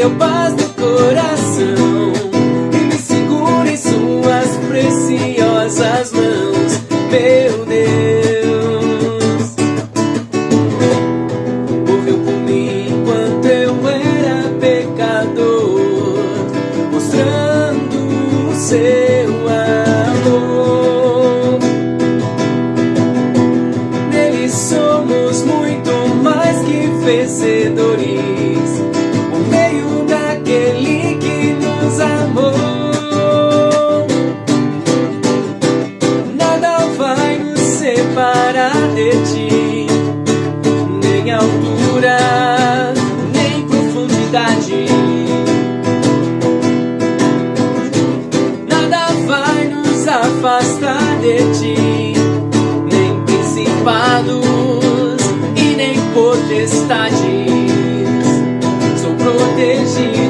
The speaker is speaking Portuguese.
deu paz no coração separar de ti, nem altura, nem profundidade. Nada vai nos afastar de ti, nem principados e nem potestades. Sou protegido.